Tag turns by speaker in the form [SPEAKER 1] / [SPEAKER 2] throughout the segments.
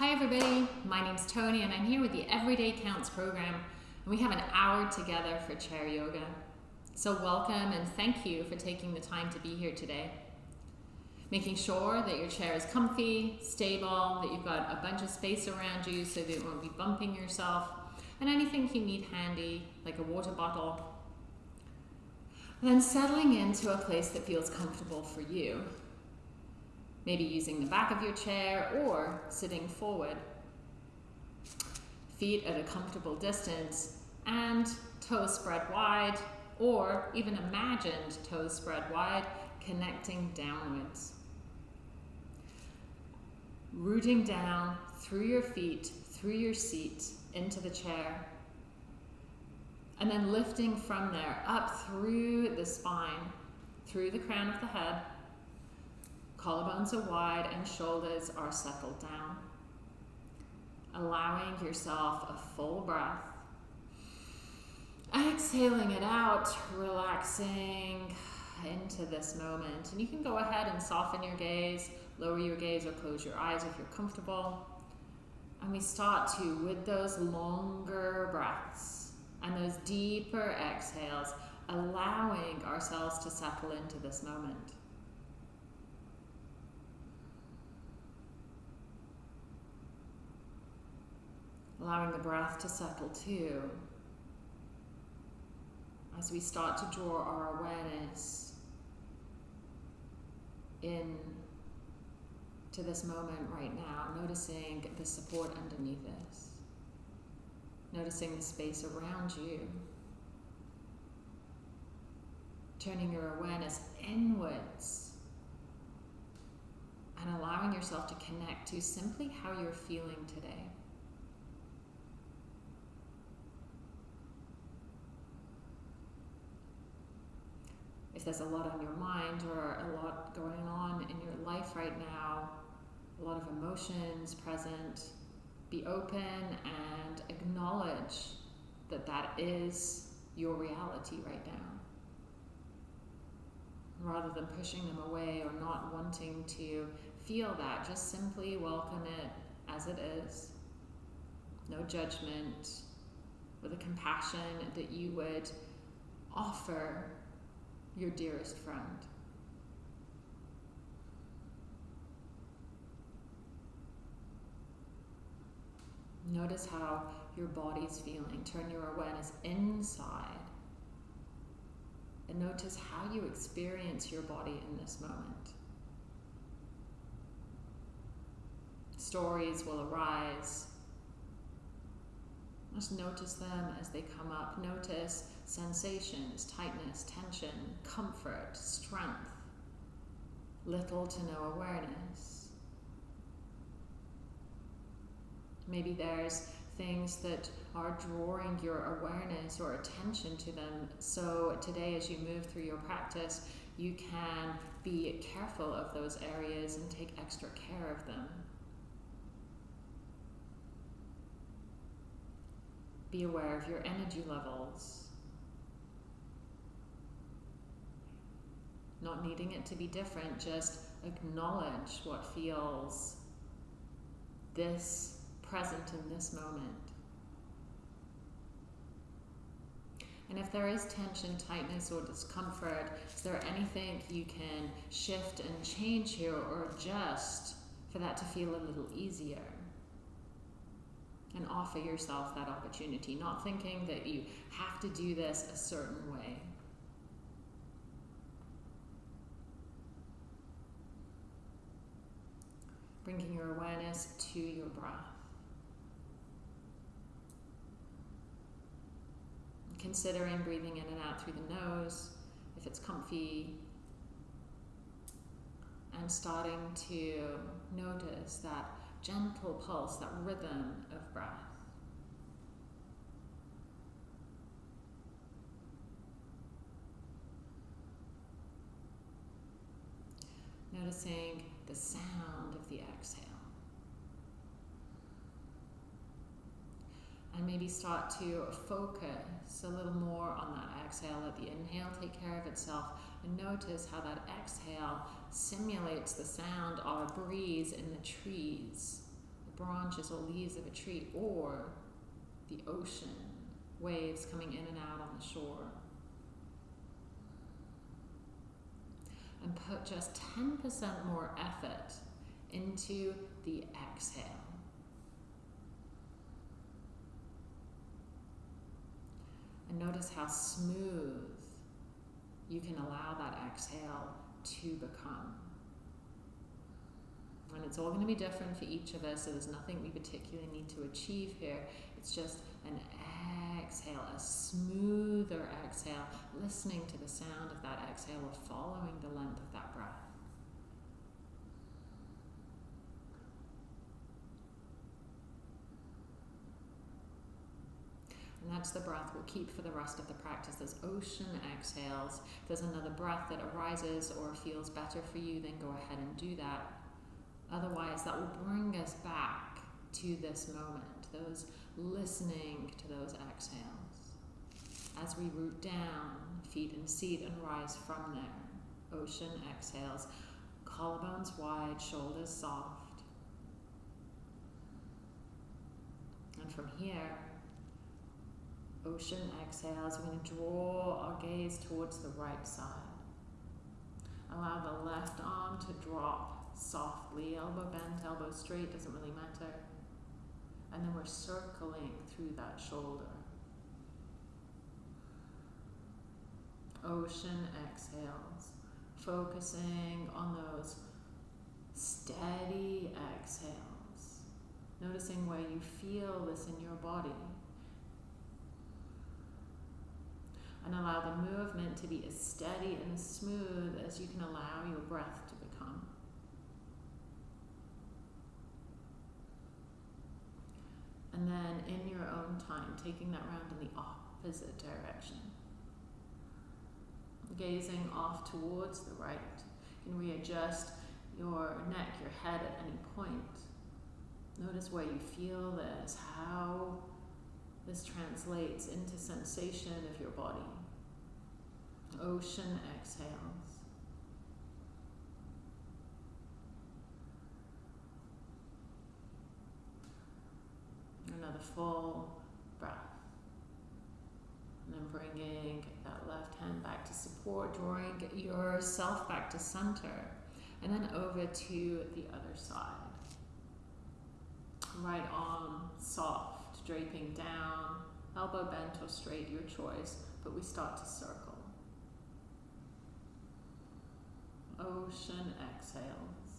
[SPEAKER 1] Hi everybody, my name's Tony and I'm here with the Everyday Counts program and we have an hour together for chair yoga. So welcome and thank you for taking the time to be here today. Making sure that your chair is comfy, stable, that you've got a bunch of space around you so that you won't be bumping yourself and anything you need handy like a water bottle. then settling into a place that feels comfortable for you maybe using the back of your chair or sitting forward. Feet at a comfortable distance and toes spread wide or even imagined toes spread wide, connecting downwards. Rooting down through your feet, through your seat, into the chair. And then lifting from there up through the spine, through the crown of the head, Collarbones are wide and shoulders are settled down. Allowing yourself a full breath. Exhaling it out, relaxing into this moment. And you can go ahead and soften your gaze, lower your gaze or close your eyes if you're comfortable. And we start to, with those longer breaths and those deeper exhales, allowing ourselves to settle into this moment. Allowing the breath to settle too. As we start to draw our awareness in to this moment right now, noticing the support underneath us, noticing the space around you, turning your awareness inwards and allowing yourself to connect to simply how you're feeling today. If there's a lot on your mind or a lot going on in your life right now, a lot of emotions present, be open and acknowledge that that is your reality right now. Rather than pushing them away or not wanting to feel that, just simply welcome it as it is. No judgment, with a compassion that you would offer your dearest friend. Notice how your body's feeling. Turn your awareness inside. And notice how you experience your body in this moment. Stories will arise. Just notice them as they come up. Notice sensations, tightness, tension, comfort, strength, little to no awareness. Maybe there's things that are drawing your awareness or attention to them. So today, as you move through your practice, you can be careful of those areas and take extra care of them. Be aware of your energy levels. not needing it to be different, just acknowledge what feels this present in this moment. And if there is tension, tightness, or discomfort, is there anything you can shift and change here or adjust for that to feel a little easier? And offer yourself that opportunity, not thinking that you have to do this a certain way. bringing your awareness to your breath. Considering breathing in and out through the nose, if it's comfy, and starting to notice that gentle pulse, that rhythm of breath. Noticing the sound of the exhale. And maybe start to focus a little more on that exhale. Let the inhale take care of itself. And notice how that exhale simulates the sound of a breeze in the trees, the branches or leaves of a tree, or the ocean, waves coming in and out on the shore. And put just 10% more effort into the exhale. And notice how smooth you can allow that exhale to become. And it's all going to be different for each of us, so there's nothing we particularly need to achieve here. It's just an exhale, a smoother exhale, listening to the sound of that exhale or following the length of that breath. And that's the breath we'll keep for the rest of the practice. Those ocean exhales. If there's another breath that arises or feels better for you, then go ahead and do that. Otherwise, that will bring us back to this moment, those listening to those exhales. As we root down, feet and seat, and rise from there. Ocean exhales, collarbones wide, shoulders soft. And from here, ocean exhales, we're going to draw our gaze towards the right side. Allow the left arm to drop softly, elbow bent, elbow straight, doesn't really matter. And then we're circling through that shoulder. Ocean exhales, focusing on those steady exhales, noticing where you feel this in your body. And allow the movement to be as steady and as smooth as you can allow your breath to become. And then in your own time, taking that round in the opposite direction. Gazing off towards the right. You can readjust your neck, your head at any point. Notice where you feel this, how this translates into sensation of your body. Ocean exhales. Another full breath. And then bringing that left hand back to support, drawing yourself back to center. And then over to the other side. Right arm soft, draping down, elbow bent or straight, your choice, but we start to circle. Ocean exhales.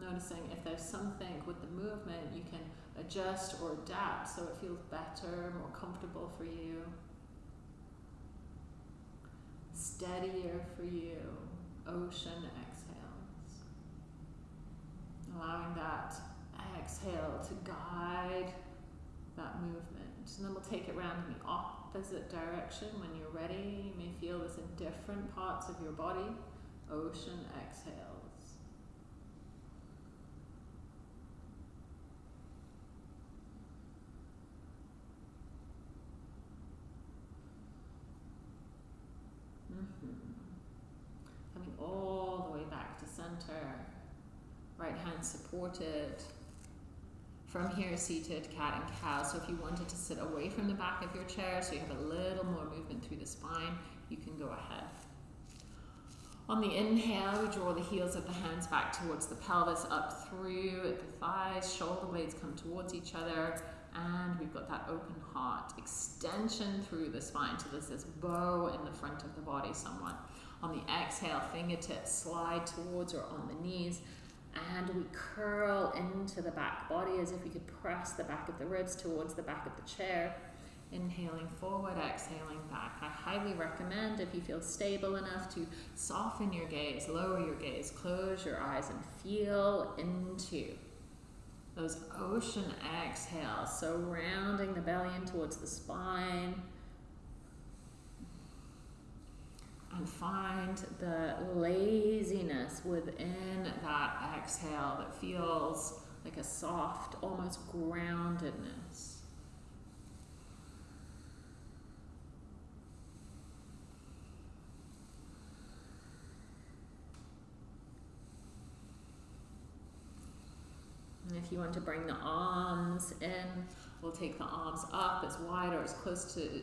[SPEAKER 1] Noticing if there's something with the movement you can adjust or adapt so it feels better, more comfortable for you, steadier for you. Ocean exhales. Allowing that exhale to guide that movement. And then we'll take it around in the opposite direction when you're ready. You may feel this in different parts of your body. Ocean exhales. Mm-hmm. Coming all the way back to center. Right hand supported. From here, seated cat and cow. So if you wanted to sit away from the back of your chair so you have a little more movement through the spine, you can go ahead. On the inhale, we draw the heels of the hands back towards the pelvis, up through the thighs, shoulder blades come towards each other, and we've got that open heart. Extension through the spine, so there's this bow in the front of the body somewhat. On the exhale, fingertips slide towards or on the knees, and we curl into the back body as if we could press the back of the ribs towards the back of the chair. Inhaling forward, exhaling back. I highly recommend if you feel stable enough to soften your gaze, lower your gaze, close your eyes, and feel into those ocean exhales. So rounding the belly in towards the spine. And find the laziness within that exhale that feels like a soft, almost groundedness. And if you want to bring the arms in, we'll take the arms up as wide or as close to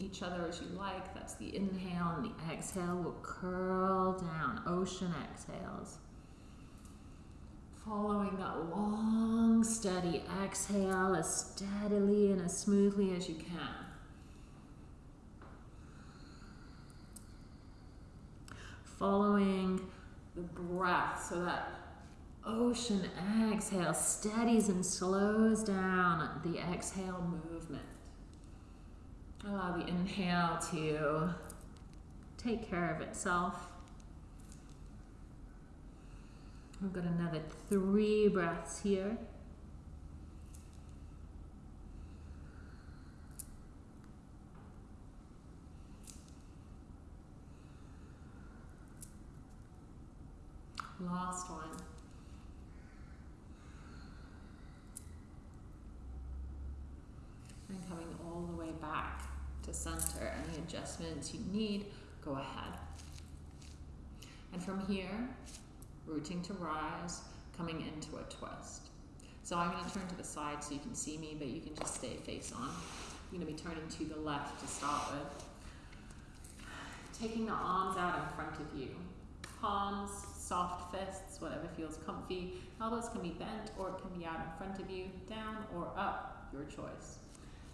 [SPEAKER 1] each other as you like. That's the inhale, and the exhale will curl down. Ocean exhales. Following that long, steady exhale as steadily and as smoothly as you can. Following the breath so that ocean exhale steadies and slows down the exhale movement. Allow the inhale to take care of itself. We've got another three breaths here. Last one. And coming all the way back to center. Any adjustments you need, go ahead. And from here, rooting to rise, coming into a twist. So I'm going to turn to the side so you can see me, but you can just stay face on. I'm going to be turning to the left to start with. Taking the arms out in front of you. Palms, soft fists, whatever feels comfy. Elbows can be bent or it can be out in front of you, down or up, your choice.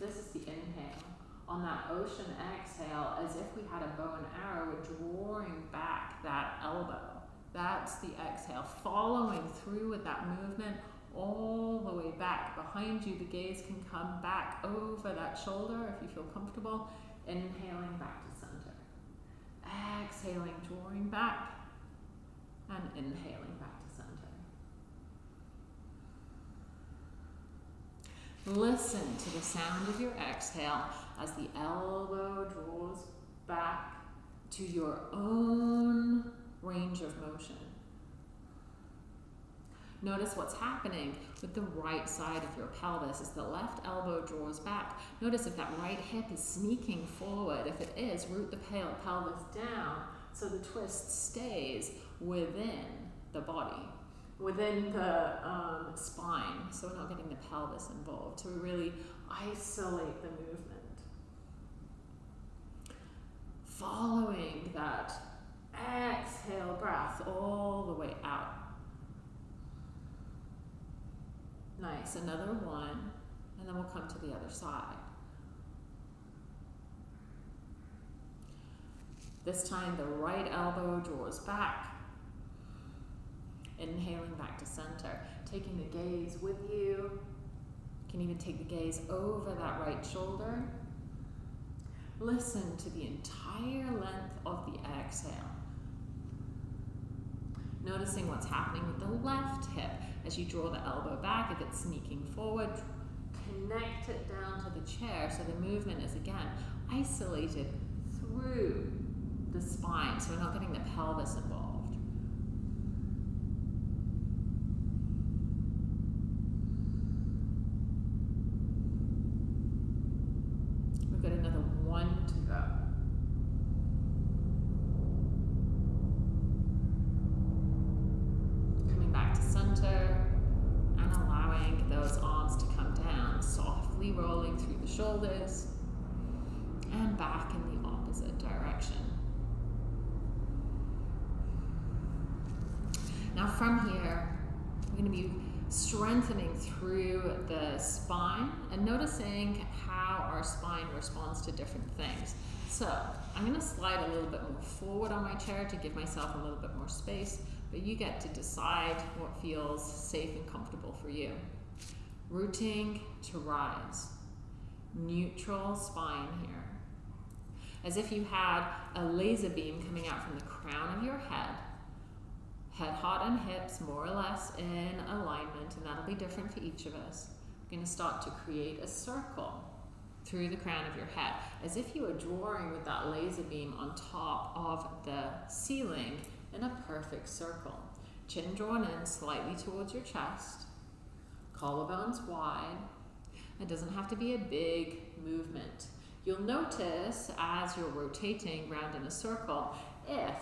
[SPEAKER 1] This is the inhale. On that ocean exhale, as if we had a bow and arrow, drawing back that elbow. That's the exhale, following through with that movement all the way back. Behind you, the gaze can come back over that shoulder if you feel comfortable. Inhaling back to center. Exhaling, drawing back, and inhaling back to center. Listen to the sound of your exhale as the elbow draws back to your own range of motion. Notice what's happening with the right side of your pelvis as the left elbow draws back. Notice if that right hip is sneaking forward. If it is, root the pelvis down so the twist stays within the body, within the um, spine, so we're not getting the pelvis involved. to really isolate the movement. Following that exhale breath all the way out. Nice, another one, and then we'll come to the other side. This time the right elbow draws back. Inhaling back to center. Taking the gaze with you. you can even take the gaze over that right shoulder. Listen to the entire length of the exhale. Noticing what's happening with the left hip as you draw the elbow back, if it's sneaking forward, connect it down to the chair so the movement is again isolated through the spine, so we're not getting the pelvis involved. We've got another one to go. Coming back to center and allowing those arms to come down, softly rolling through the shoulders and back in the opposite direction. Now from here, we're going to be strengthening through the spine and noticing how our spine responds to different things. So I'm going to slide a little bit more forward on my chair to give myself a little bit more space, but you get to decide what feels safe and comfortable for you. Rooting to rise. Neutral spine here. As if you had a laser beam coming out from the crown of your head head, heart, and hips more or less in alignment, and that'll be different for each of us. We're going to start to create a circle through the crown of your head, as if you were drawing with that laser beam on top of the ceiling in a perfect circle. Chin drawn in slightly towards your chest, collarbones wide. It doesn't have to be a big movement. You'll notice as you're rotating round in a circle, if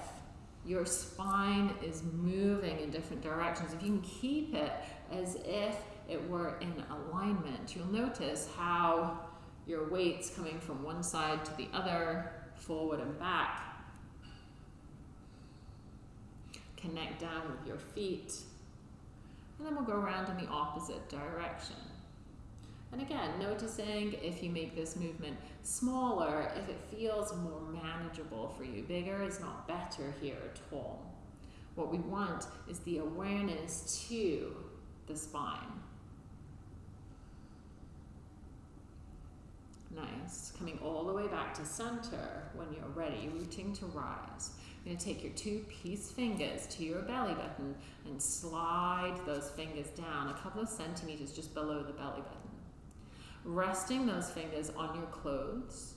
[SPEAKER 1] your spine is moving in different directions. If you can keep it as if it were in alignment. You'll notice how your weight's coming from one side to the other, forward and back. Connect down with your feet. And then we'll go around in the opposite direction. And again, noticing if you make this movement smaller, if it feels more manageable for you. Bigger is not better here at all. What we want is the awareness to the spine. Nice. Coming all the way back to center when you're ready, rooting to rise. You're going to take your two peace fingers to your belly button and slide those fingers down a couple of centimeters just below the belly button. Resting those fingers on your clothes.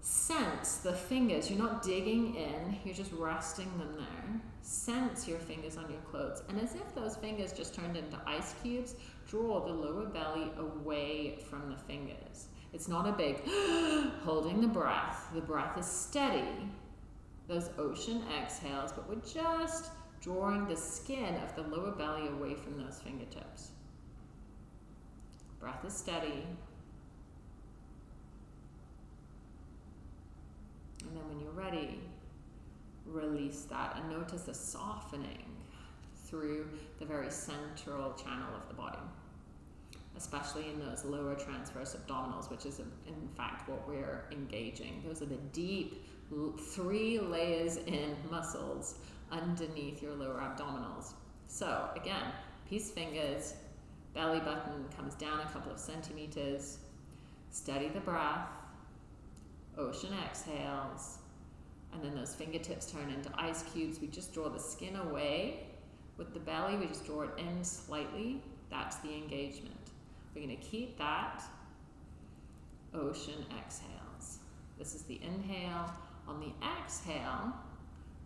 [SPEAKER 1] Sense the fingers. You're not digging in, you're just resting them there. Sense your fingers on your clothes. And as if those fingers just turned into ice cubes, draw the lower belly away from the fingers. It's not a big holding the breath. The breath is steady. Those ocean exhales, but we're just drawing the skin of the lower belly away from those fingertips. Breath is steady. And then when you're ready, release that and notice a softening through the very central channel of the body, especially in those lower transverse abdominals, which is in fact what we're engaging. Those are the deep three layers in muscles underneath your lower abdominals. So again, peace fingers, belly button comes down a couple of centimeters, steady the breath, ocean exhales, and then those fingertips turn into ice cubes. We just draw the skin away with the belly, we just draw it in slightly. That's the engagement. We're going to keep that. Ocean exhales. This is the inhale. On the exhale,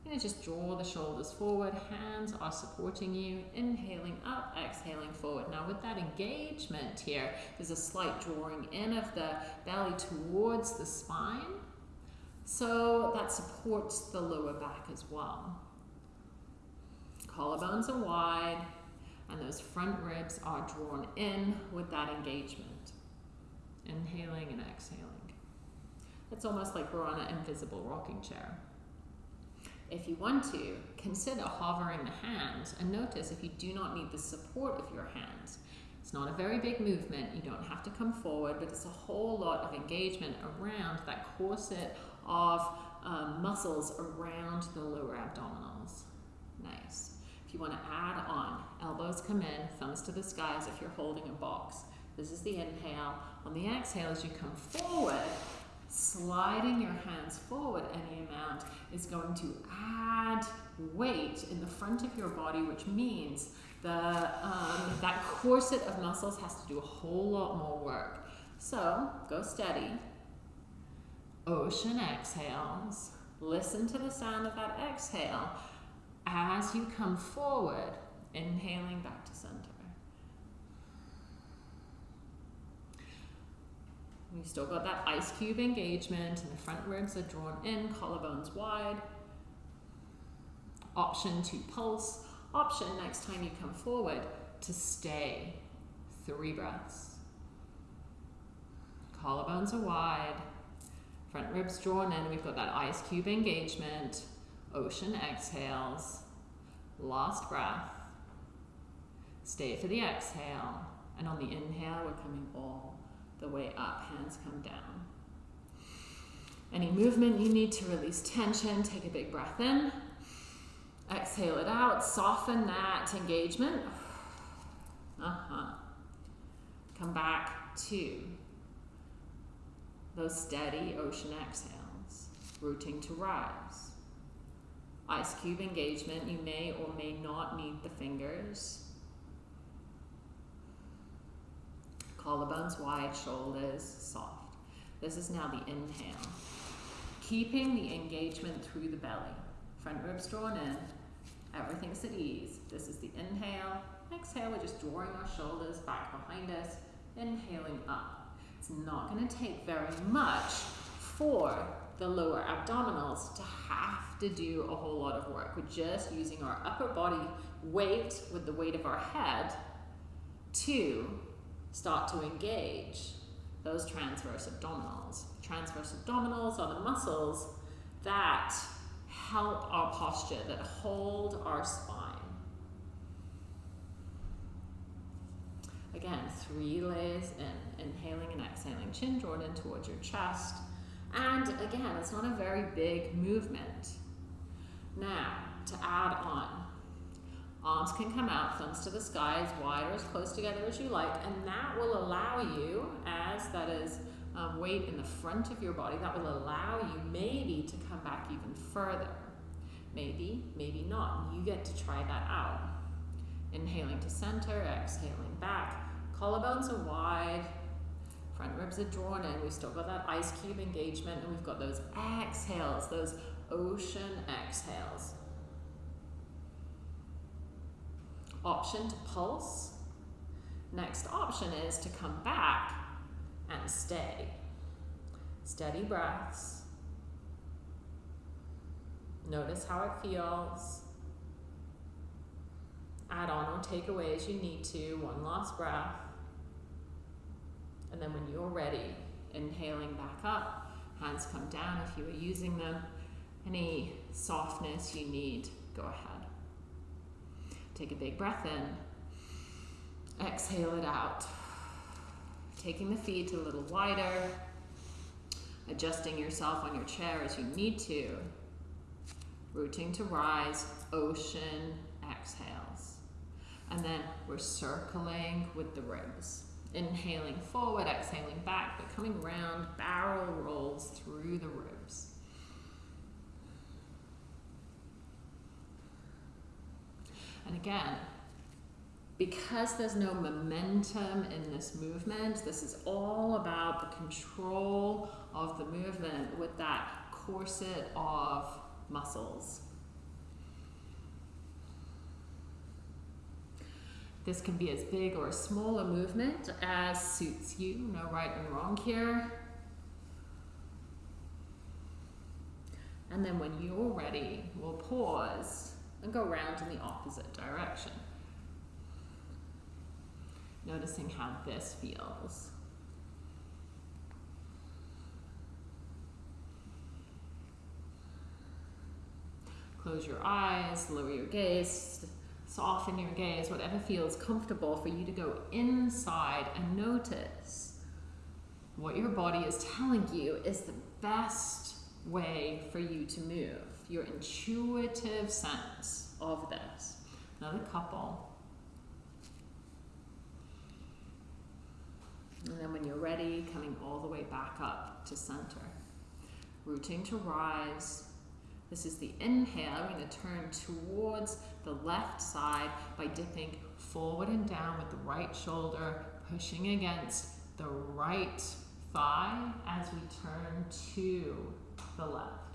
[SPEAKER 1] Going to just draw the shoulders forward. Hands are supporting you. Inhaling up, exhaling forward. Now with that engagement here, there's a slight drawing in of the belly towards the spine. So that supports the lower back as well collarbones are wide, and those front ribs are drawn in with that engagement. Inhaling and exhaling. It's almost like we're on an invisible rocking chair. If you want to, consider hovering the hands and notice if you do not need the support of your hands. It's not a very big movement, you don't have to come forward, but it's a whole lot of engagement around that corset of um, muscles around the lower abdominals. Nice. If you want to add on, elbows come in, thumbs to the skies if you're holding a box. This is the inhale. On the exhale, as you come forward, sliding your hands forward any amount is going to add weight in the front of your body, which means the, um, that corset of muscles has to do a whole lot more work. So go steady. Ocean exhales. Listen to the sound of that exhale as you come forward, inhaling back We've still got that ice cube engagement and the front ribs are drawn in, collarbones wide. Option to pulse. Option next time you come forward to stay. Three breaths. Collarbones are wide. Front ribs drawn in. We've got that ice cube engagement. Ocean exhales. Last breath. Stay for the exhale. And on the inhale, we're coming all the way up. Hands come down. Any movement you need to release tension, take a big breath in. Exhale it out. Soften that engagement. Uh-huh. Come back to those steady ocean exhales, rooting to rise ice cube engagement. You may or may not need the fingers. Collarbones wide, shoulders soft. This is now the inhale. Keeping the engagement through the belly. Front ribs drawn in. Everything's at ease. This is the inhale. Exhale, we're just drawing our shoulders back behind us. Inhaling up. It's not going to take very much for the lower abdominals to have to do a whole lot of work. We're just using our upper body weight with the weight of our head Two, start to engage those transverse abdominals. Transverse abdominals are the muscles that help our posture, that hold our spine. Again, three layers in, inhaling and exhaling, chin drawn in towards your chest. And again, it's not a very big movement. Now, to add on, arms can come out, thumbs to the sky, as wide or as close together as you like, and that will allow you, as that is um, weight in the front of your body, that will allow you maybe to come back even further. Maybe, maybe not. You get to try that out. Inhaling to center, exhaling back. Collarbones are wide, front ribs are drawn in. We've still got that ice cube engagement, and we've got those exhales, those ocean exhales. Option to pulse. Next option is to come back and stay. Steady breaths. Notice how it feels. Add on or take away as you need to. One last breath. And then when you're ready, inhaling back up, hands come down if you are using them. Any softness you need, go ahead. Take a big breath in. Exhale it out. Taking the feet a little wider. Adjusting yourself on your chair as you need to. Rooting to rise, ocean exhales. And then we're circling with the ribs. Inhaling forward, exhaling back, but coming round, barrel rolls through the ribs. And again, because there's no momentum in this movement, this is all about the control of the movement with that corset of muscles. This can be as big or as small a movement as suits you, no right and wrong here. And then when you're ready, we'll pause and go round in the opposite direction. Noticing how this feels. Close your eyes, lower your gaze, soften your gaze, whatever feels comfortable for you to go inside and notice what your body is telling you is the best way for you to move, your intuitive sense of this. Another couple. And then when you're ready, coming all the way back up to center. Rooting to rise, this is the inhale. We're going to turn towards the left side by dipping forward and down with the right shoulder, pushing against the right thigh as we turn to the left.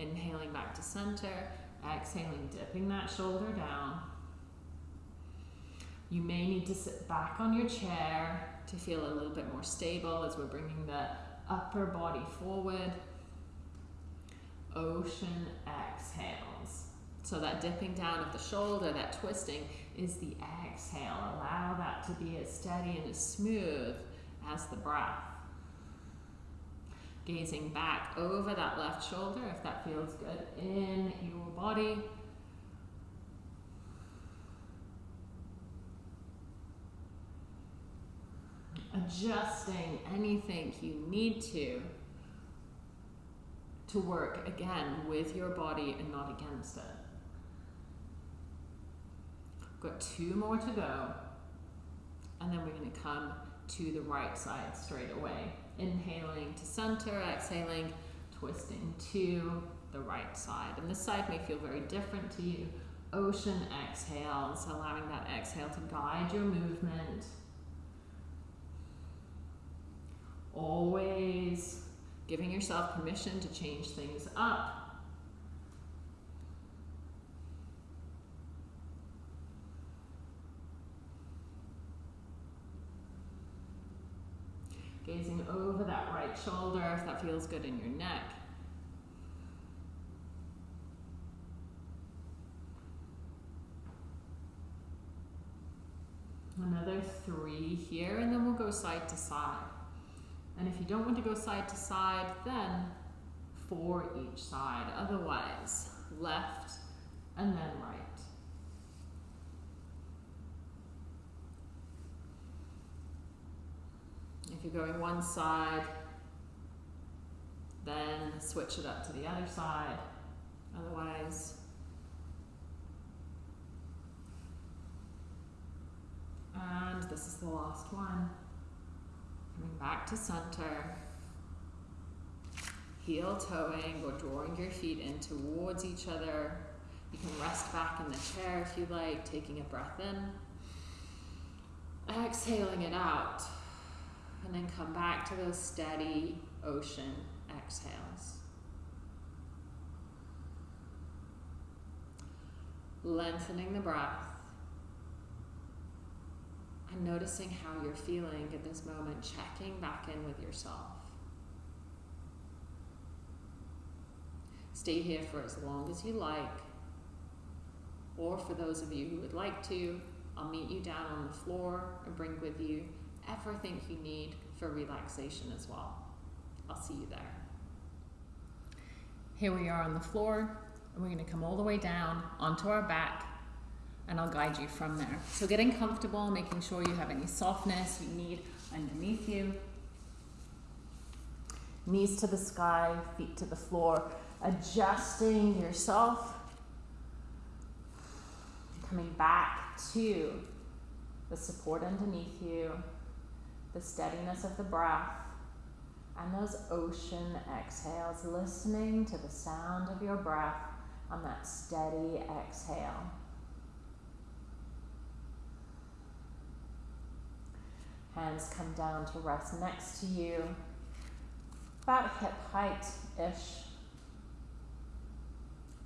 [SPEAKER 1] Inhaling back to center, exhaling, dipping that shoulder down. You may need to sit back on your chair to feel a little bit more stable as we're bringing the upper body forward ocean exhales. So that dipping down of the shoulder, that twisting, is the exhale. Allow that to be as steady and as smooth as the breath. Gazing back over that left shoulder, if that feels good, in your body. Adjusting anything you need to to work again with your body and not against it. Got two more to go. And then we're going to come to the right side straight away. Inhaling to center, exhaling, twisting to the right side. And this side may feel very different to you. Ocean exhales, allowing that exhale to guide your movement. Always giving yourself permission to change things up. Gazing over that right shoulder if that feels good in your neck. Another three here, and then we'll go side to side. And if you don't want to go side to side, then four each side. Otherwise, left and then right. If you're going one side, then switch it up to the other side. Otherwise, and this is the last one. Coming back to center. Heel toeing or drawing your feet in towards each other. You can rest back in the chair if you like, taking a breath in. Exhaling it out. And then come back to those steady ocean exhales. Lengthening the breath and noticing how you're feeling at this moment, checking back in with yourself. Stay here for as long as you like, or for those of you who would like to, I'll meet you down on the floor and bring with you everything you need for relaxation as well. I'll see you there. Here we are on the floor, and we're going to come all the way down onto our back, and I'll guide you from there. So getting comfortable, making sure you have any softness you need underneath you. Knees to the sky, feet to the floor, adjusting yourself. Coming back to the support underneath you, the steadiness of the breath, and those ocean exhales, listening to the sound of your breath on that steady exhale. Hands come down to rest next to you, about hip height ish.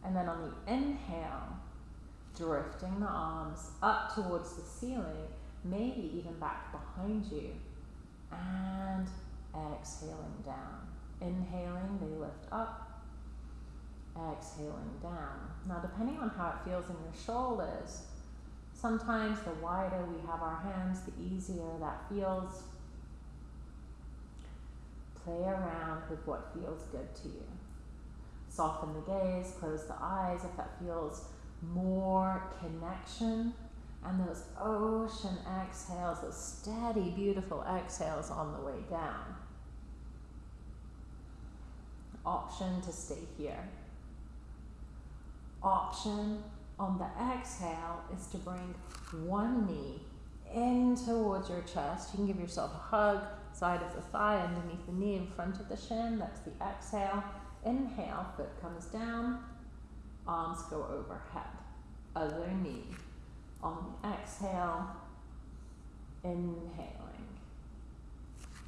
[SPEAKER 1] And then on the inhale, drifting the arms up towards the ceiling, maybe even back behind you. And exhaling down. Inhaling, they lift up. Exhaling down. Now, depending on how it feels in your shoulders, sometimes the wider we have our hands, the easier that feels. Play around with what feels good to you. Soften the gaze, close the eyes if that feels more connection. And those ocean exhales, those steady, beautiful exhales on the way down. Option to stay here. Option on the exhale is to bring one knee in towards your chest. You can give yourself a hug, side of the thigh, underneath the knee, in front of the shin. That's the exhale. Inhale, foot comes down, arms go overhead. Other knee. On exhale, inhaling,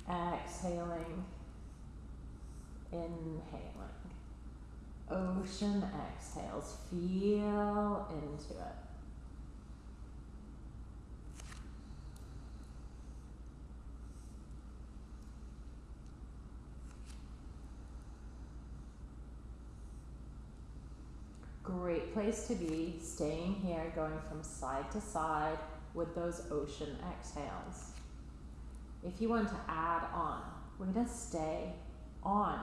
[SPEAKER 1] exhaling, inhaling. Ocean exhales, feel into it. Great place to be, staying here, going from side to side with those ocean exhales. If you want to add on, we're going to stay on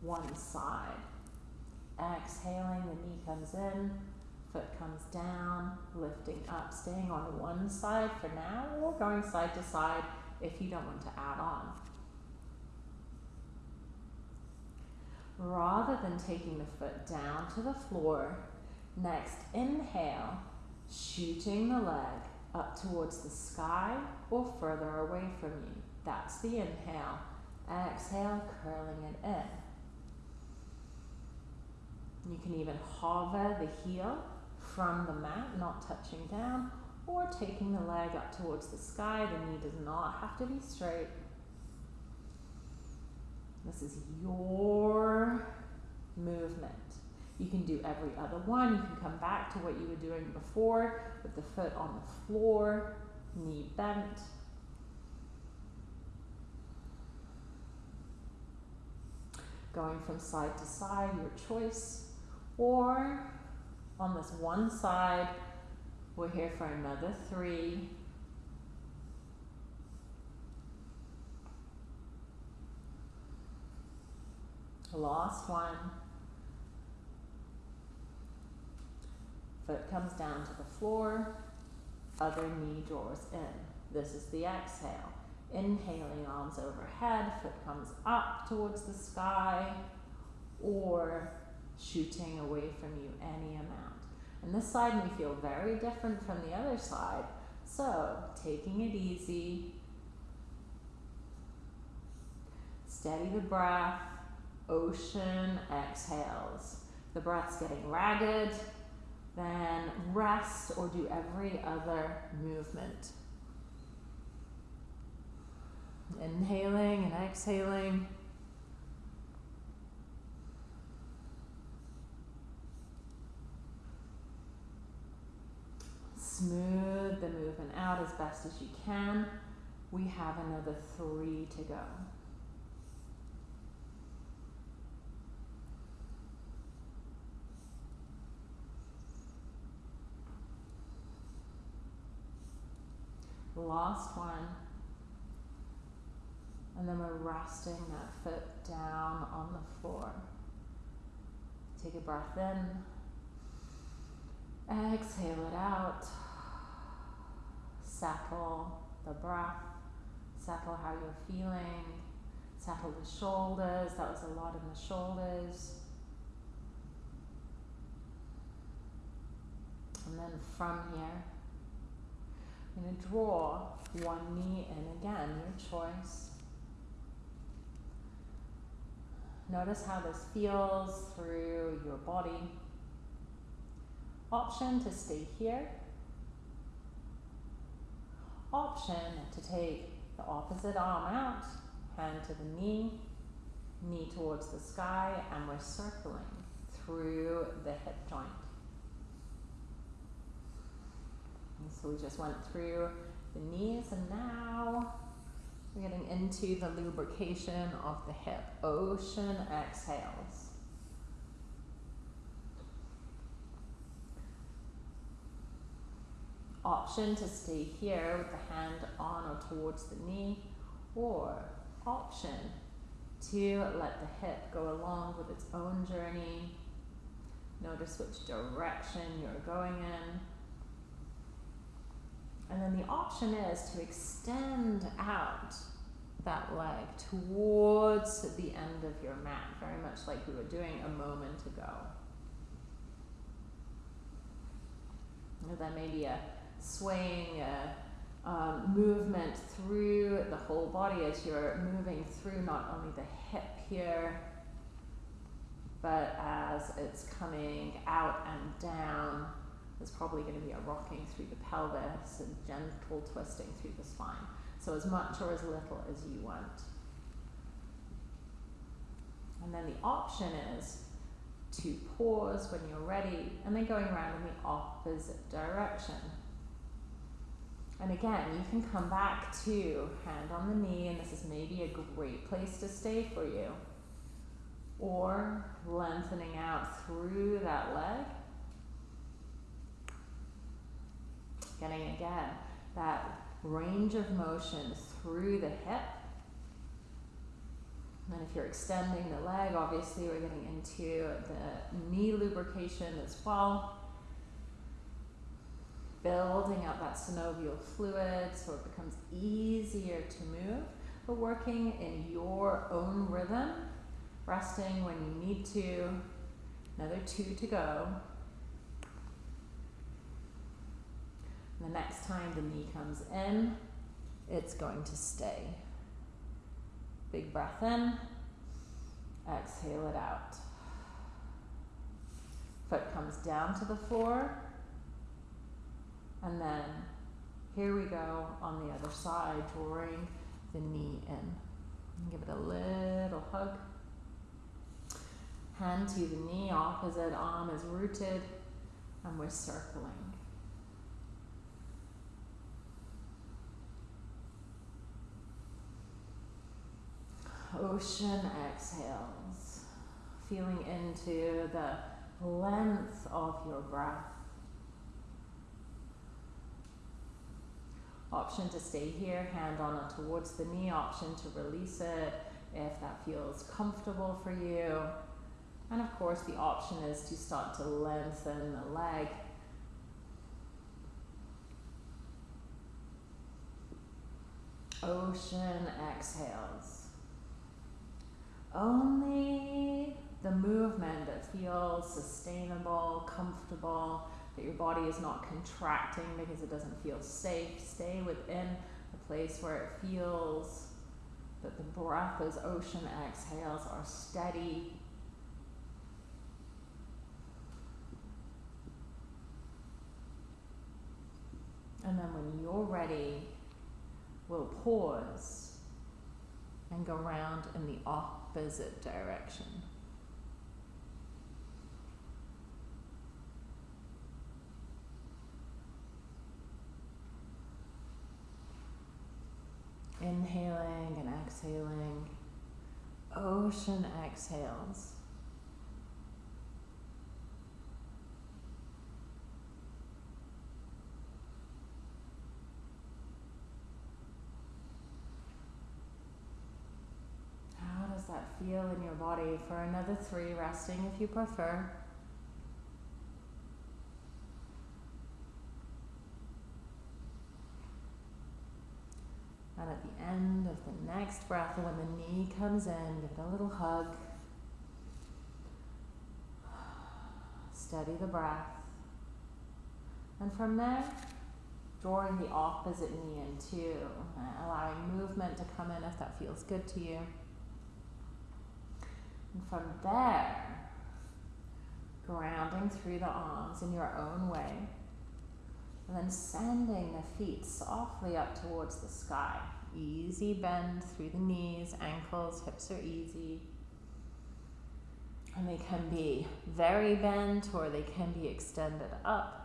[SPEAKER 1] one side. Exhaling, the knee comes in, foot comes down, lifting up, staying on one side for now, or going side to side if you don't want to add on. Rather than taking the foot down to the floor. Next, inhale, shooting the leg up towards the sky or further away from you. That's the inhale. Exhale, curling it in. You can even hover the heel from the mat, not touching down, or taking the leg up towards the sky. The knee does not have to be straight. This is your movement. You can do every other one. You can come back to what you were doing before with the foot on the floor, knee bent. Going from side to side, your choice. Or on this one side, we're here for another three.
[SPEAKER 2] Last one. Foot comes down to the floor, other knee draws in. This is the exhale. Inhaling, arms overhead, foot comes up towards the sky, or shooting away from you any amount. And this side may feel very different from the other side, so taking it easy, steady the breath, ocean exhales. The breath's getting ragged, then rest or do every other movement. Inhaling and exhaling. Smooth the movement out as best as you can. We have another three to go. Last one. And then we're resting that foot down on the floor. Take a breath in. Exhale it out. Settle the breath. Settle how you're feeling. Settle the shoulders. That was a lot in the shoulders. And then from here, I'm going to draw one knee in again, your choice. Notice how this feels through your body. Option to stay here. Option to take the opposite arm out, hand to the knee, knee towards the sky, and we're circling through the hip joint. And so we just went through the knees and now we're getting into the lubrication of the hip. Ocean exhales. Option to stay here with the hand on or towards the knee or option to let the hip go along with its own journey. Notice which direction you're going in. And then the option is to extend out that leg towards the end of your mat, very much like we were doing a moment ago. And then maybe a swaying uh, um, movement through the whole body as you're moving through not only the hip here, but as it's coming out and down there's probably going to be a rocking through the pelvis and gentle twisting through the spine. So as much or as little as you want. And then the option is to pause when you're ready and then going around in the opposite direction. And again, you can come back to hand on the knee, and this is maybe a great place to stay for you. Or lengthening out through that leg Getting again that range of motion through the hip. And if you're extending the leg, obviously we're getting into the knee lubrication as well. Building up that synovial fluid so it becomes easier to move, but working in your own rhythm, resting when you need to. Another two to go. The next time the knee comes in, it's going to stay. Big breath in, exhale it out. Foot comes down to the floor, and then here we go on the other side, drawing the knee in. Give it a little hug. Hand to the knee, opposite arm is rooted, and we're circling. Ocean exhales, feeling into the length of your breath. Option to stay here, hand on towards the knee, option to release it, if that feels comfortable for you. And of course, the option is to start to lengthen the leg. Ocean exhales. Only the movement that feels sustainable, comfortable, that your body is not contracting because it doesn't feel safe. Stay within a place where it feels that the breath, those ocean exhales, are steady. And then when you're ready, we'll pause and go round in the opposite direction. Inhaling and exhaling. Ocean exhales. How does that feel in your body? For another three, resting if you prefer. And at the end of the next breath, when the knee comes in, give it a little hug. Steady the breath. And from there, drawing the opposite knee in too, allowing movement to come in if that feels good to you. And from there, grounding through the arms in your own way. And then sending the feet softly up towards the sky. Easy bend through the knees, ankles, hips are easy. And they can be very bent or they can be extended up.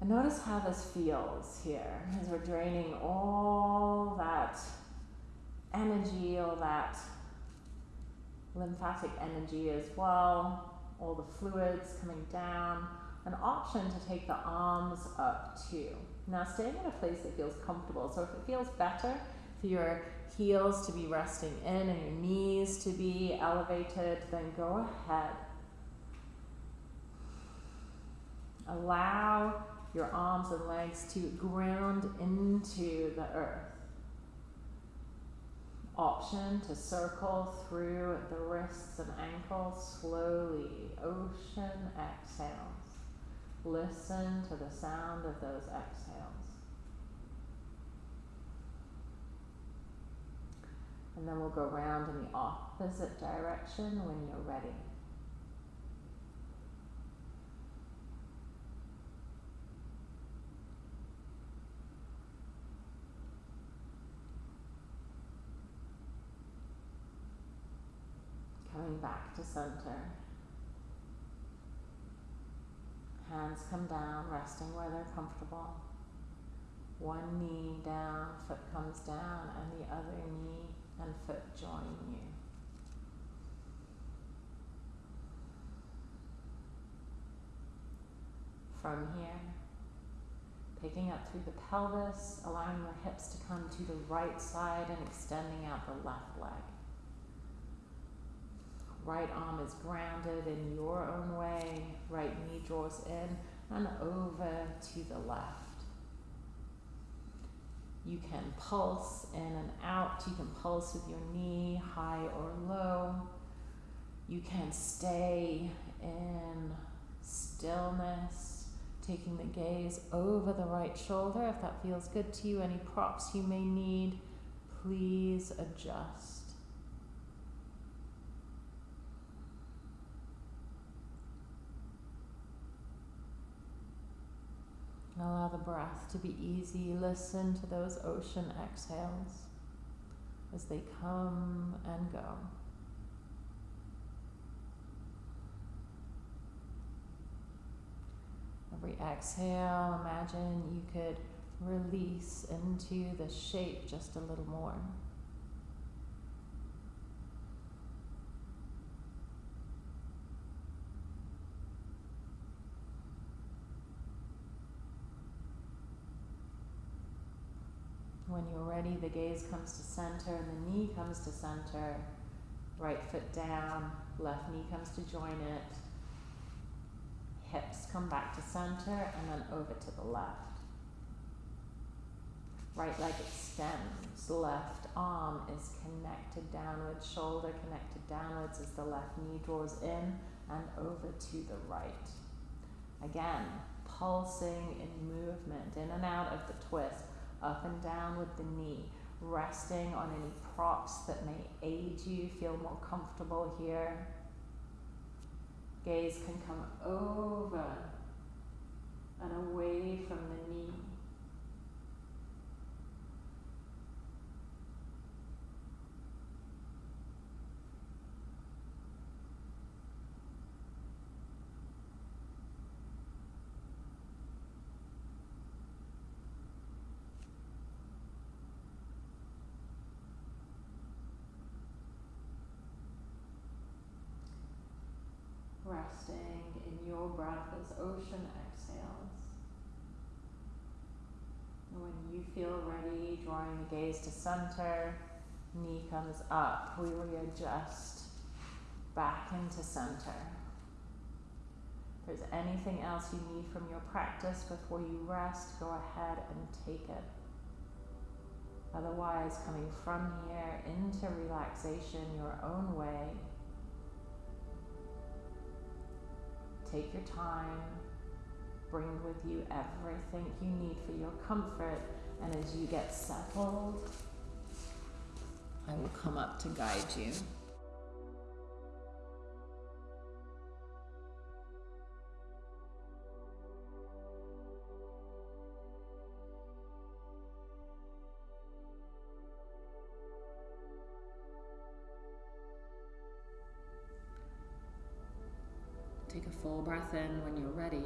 [SPEAKER 2] And notice how this feels here as we're draining all that energy, all that lymphatic energy as well, all the fluids coming down. An option to take the arms up too. Now staying in a place that feels comfortable. So if it feels better for your heels to be resting in and your knees to be elevated, then go ahead. Allow your arms and legs to ground into the earth. Option to circle through the wrists and ankles slowly. Ocean exhales. Listen to the sound of those exhales. And then we'll go round in the opposite direction when you're ready. Coming back to center. Hands come down, resting where they're comfortable. One knee down, foot comes down, and the other knee and foot join you. From here, picking up through the pelvis, allowing your hips to come to the right side and extending out the left leg. Right arm is grounded in your own way, right knee draws in and over to the left. You can pulse in and out. You can pulse with your knee high or low. You can stay in stillness, taking the gaze over the right shoulder if that feels good to you. Any props you may need, please adjust. Allow the breath to be easy. Listen to those ocean exhales as they come and go. Every exhale, imagine you could release into the shape just a little more. When you're ready, the gaze comes to center and the knee comes to center. Right foot down, left knee comes to join it. Hips come back to center and then over to the left. Right leg extends, left arm is connected downwards, shoulder connected downwards as the left knee draws in and over to the right. Again, pulsing in movement, in and out of the twist, up and down with the knee, resting on any props that may aid you, feel more comfortable here. Gaze can come over and away from the knee. Resting in your breath as ocean exhales. And when you feel ready, drawing the gaze to center, knee comes up, we readjust back into center. If there's anything else you need from your practice before you rest, go ahead and take it. Otherwise, coming from here into relaxation your own way, Take your time. Bring with you everything you need for your comfort. And as you get settled, I will come up to guide you.
[SPEAKER 1] Breath in when you're ready.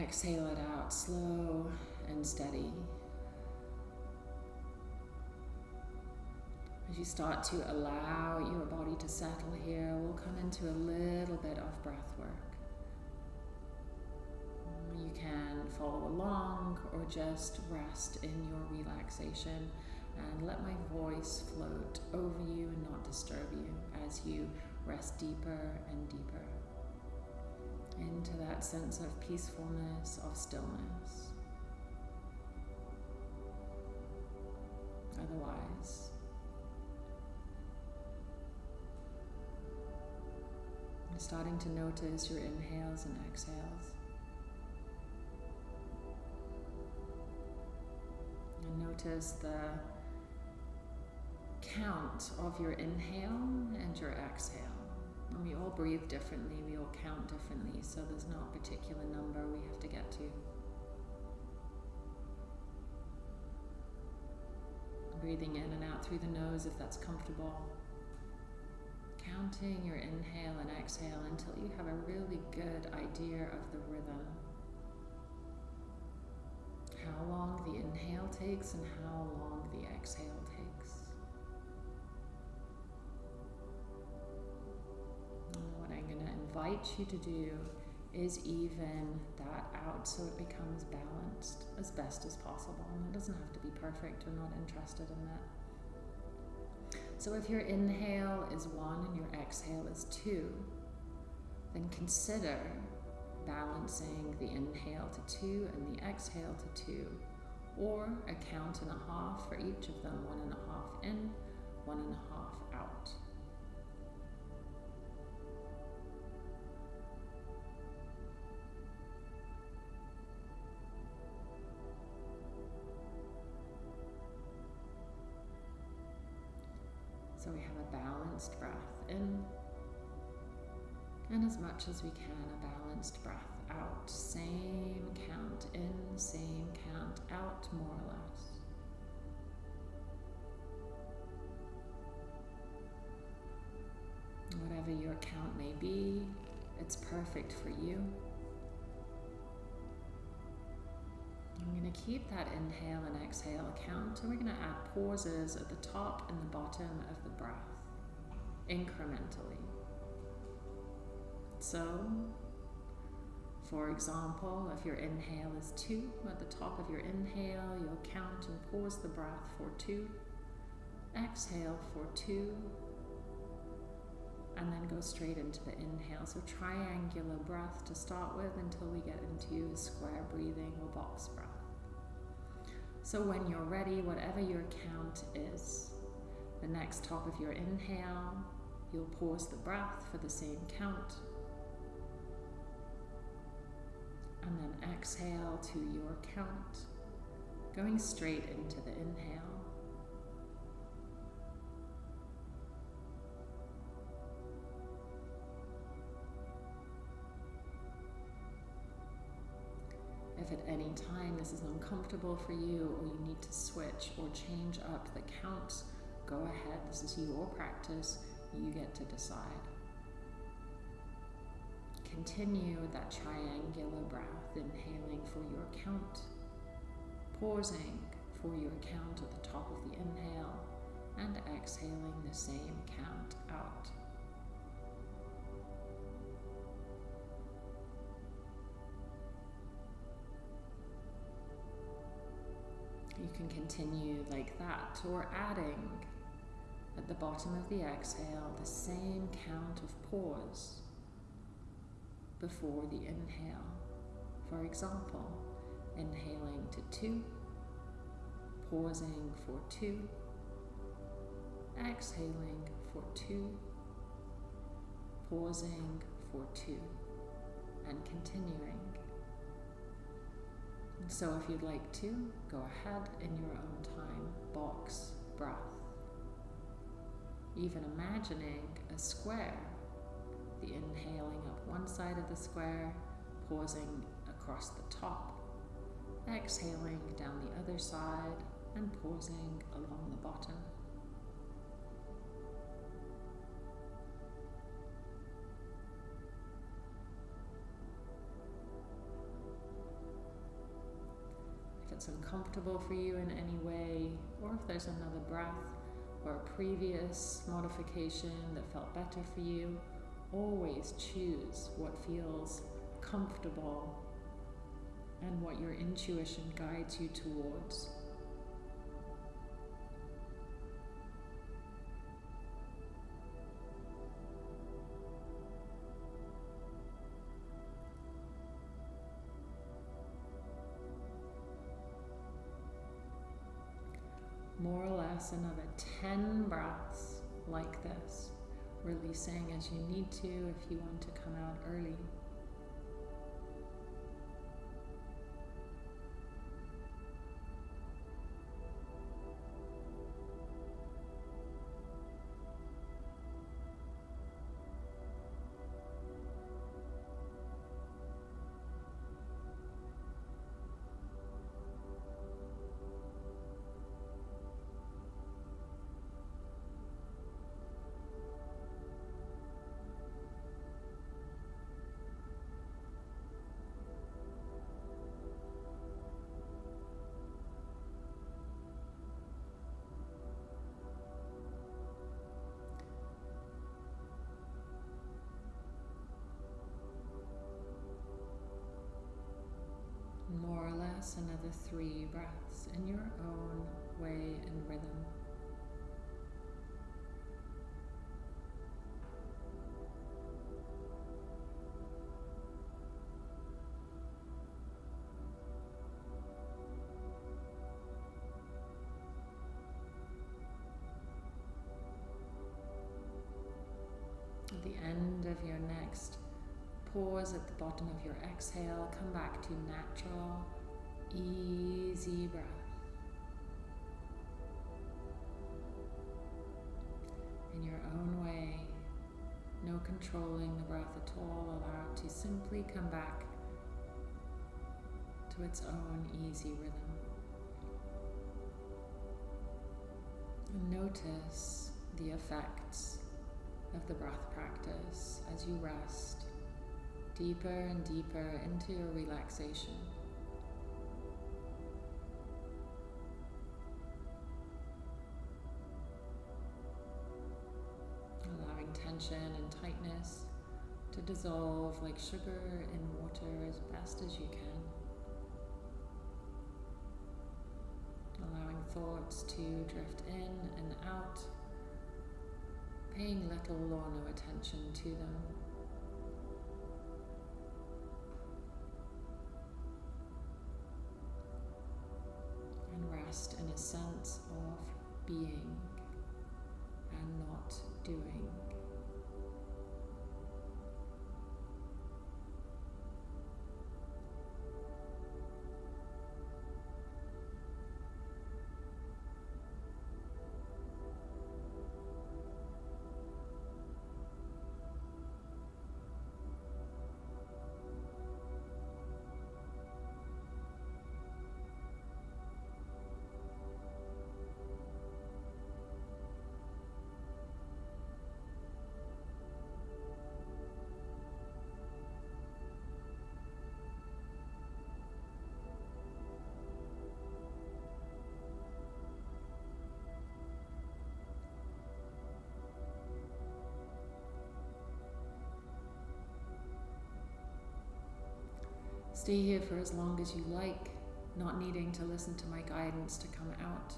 [SPEAKER 1] Exhale it out slow and steady. As you start to allow your body to settle here, we'll come into a little bit of breath work. You can follow along or just rest in your relaxation and let my voice float over you and not disturb you as you rest deeper and deeper into that sense of peacefulness, of stillness. Otherwise, starting to notice your inhales and exhales. And notice the count of your inhale and your exhale. And we all breathe differently, we all count differently, so there's not a particular number we have to get to. Breathing in and out through the nose if that's comfortable. Counting your inhale and exhale until you have a really good idea of the rhythm. How long the inhale takes and how long the exhale invite you to do is even that out so it becomes balanced as best as possible. And it doesn't have to be perfect, we're not interested in that. So if your inhale is one and your exhale is two, then consider balancing the inhale to two and the exhale to two, or a count and a half for each of them, one and a half in, one and a half out. Have a balanced breath in, and as much as we can, a balanced breath out. Same count in, same count out, more or less. Whatever your count may be, it's perfect for you. I'm going to keep that inhale and exhale count, and we're going to add pauses at the top and the bottom of the breath incrementally. So,
[SPEAKER 2] for example, if your inhale is two, at the top of your inhale, you'll count and pause the breath for two. Exhale for two. And then go straight into the inhale. So, triangular breath to start with until we get into square breathing or box breath. So, when you're ready, whatever your count is, the next top of your inhale, you'll pause the breath for the same count and then exhale to your count, going straight into the inhale. If at any time this is uncomfortable for you or you need to switch or change up the count, go ahead. This is your practice. You get to decide. Continue that triangular breath, inhaling for your count, pausing for your count at the top of the inhale, and exhaling the same count out. You can continue like that or adding at the bottom of the exhale the same count of pause before the inhale. For example, inhaling to two, pausing for two, exhaling for two, pausing for two, and continuing. So if you'd like to, go ahead in your own time, box breath. Even imagining a square the inhaling up one side of the square, pausing across the top, exhaling down the other side, and pausing along the bottom. It's uncomfortable for you in any way, or if there's another breath or a previous modification that felt better for you, always choose what feels comfortable and what your intuition guides you towards. Or another 10 breaths like this releasing as you need to if you want to come out early. Another three breaths in your own way and rhythm. At the end of your next Pause at the bottom of your exhale. Come back to natural, easy breath. In your own way, no controlling the breath at all. Allow it to simply come back to its own easy rhythm. And notice the effects of the breath practice as you rest deeper and deeper into your relaxation. To dissolve like sugar in water as best as you can. Allowing thoughts to drift in and out, paying little or no attention to them. And rest in a sense of being and not doing. Stay here for as long as you like, not needing to listen to my guidance to come out.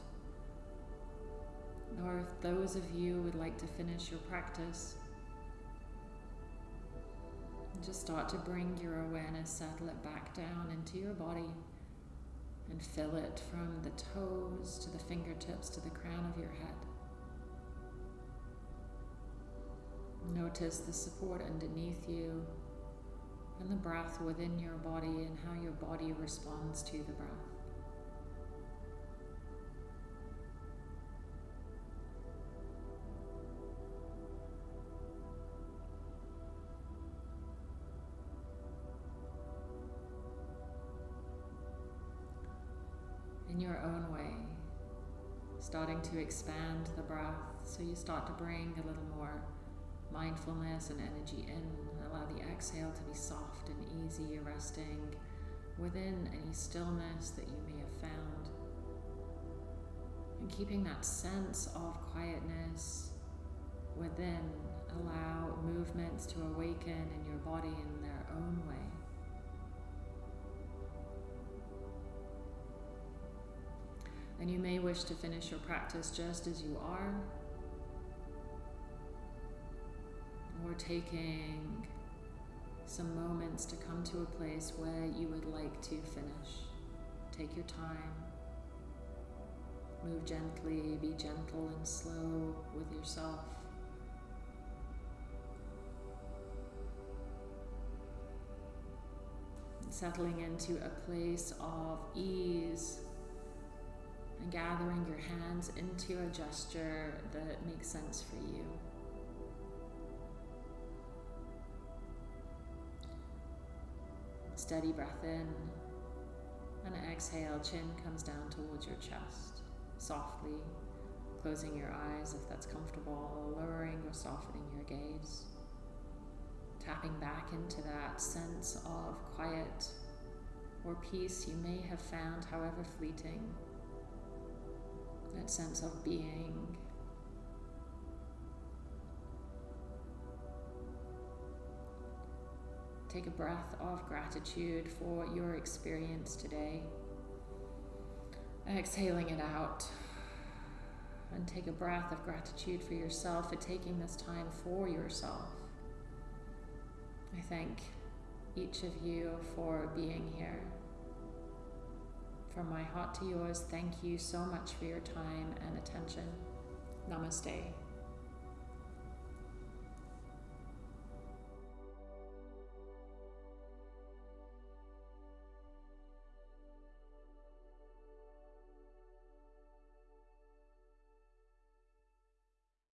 [SPEAKER 2] Or if those of you would like to finish your practice, just start to bring your awareness, settle it back down into your body and fill it from the toes to the fingertips to the crown of your head. Notice the support underneath you and the breath within your body and how your body responds to the breath. In your own way, starting to expand the breath so you start to bring a little more mindfulness and energy in allow the exhale to be soft and easy, resting within any stillness that you may have found. And keeping that sense of quietness within, allow movements to awaken in your body in their own way. And you may wish to finish your practice just as you are, or taking some moments to come to a place where you would like to finish. Take your time. Move gently, be gentle and slow with yourself. Settling into a place of ease and gathering your hands into a gesture that makes sense for you. Steady breath in. And exhale, chin comes down towards your chest. Softly closing your eyes if that's comfortable, lowering or softening your gaze. Tapping back into that sense of quiet or peace you may have found, however fleeting. That sense of being Take a breath of gratitude for your experience today. Exhaling it out. And take a breath of gratitude for yourself for taking this time for yourself. I thank each of you for being here. From my heart to yours, thank you so much for your time and attention. Namaste.